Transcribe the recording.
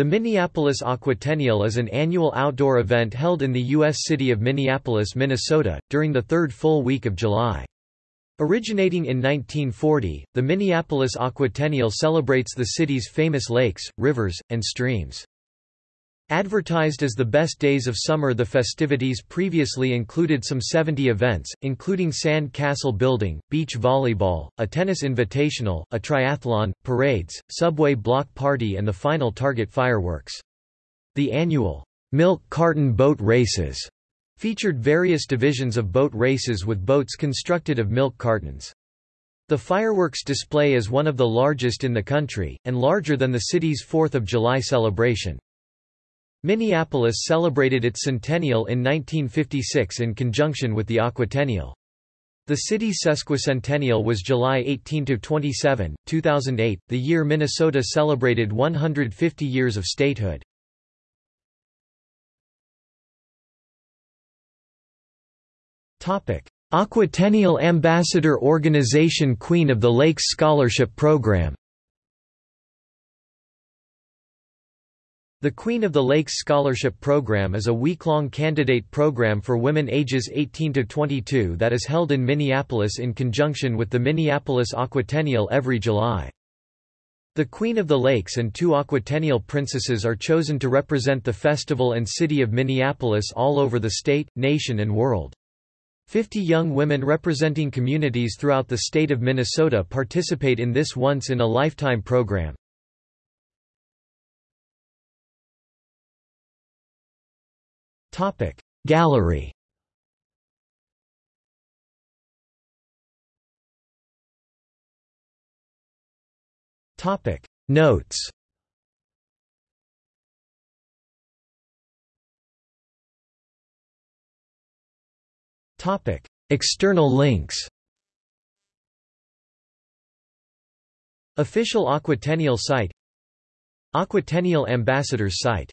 The Minneapolis Aquatennial is an annual outdoor event held in the U.S. city of Minneapolis, Minnesota, during the third full week of July. Originating in 1940, the Minneapolis Aquatennial celebrates the city's famous lakes, rivers, and streams. Advertised as the best days of summer the festivities previously included some 70 events, including sand castle building, beach volleyball, a tennis invitational, a triathlon, parades, subway block party and the final Target fireworks. The annual milk carton boat races featured various divisions of boat races with boats constructed of milk cartons. The fireworks display is one of the largest in the country, and larger than the city's 4th of July celebration. Minneapolis celebrated its centennial in 1956 in conjunction with the Aquatennial. The city's sesquicentennial was July 18–27, 2008, the year Minnesota celebrated 150 years of statehood. Aquatennial Ambassador Organization Queen of the Lakes Scholarship Program The Queen of the Lakes Scholarship Program is a week-long candidate program for women ages 18 to 22 that is held in Minneapolis in conjunction with the Minneapolis Aquatennial every July. The Queen of the Lakes and two Aquatennial princesses are chosen to represent the festival and city of Minneapolis all over the state, nation and world. Fifty young women representing communities throughout the state of Minnesota participate in this once-in-a-lifetime program. Topic. Gallery. Topic. Notes. Topic. External links. Official Aquatennial site. Aquatennial Ambassadors site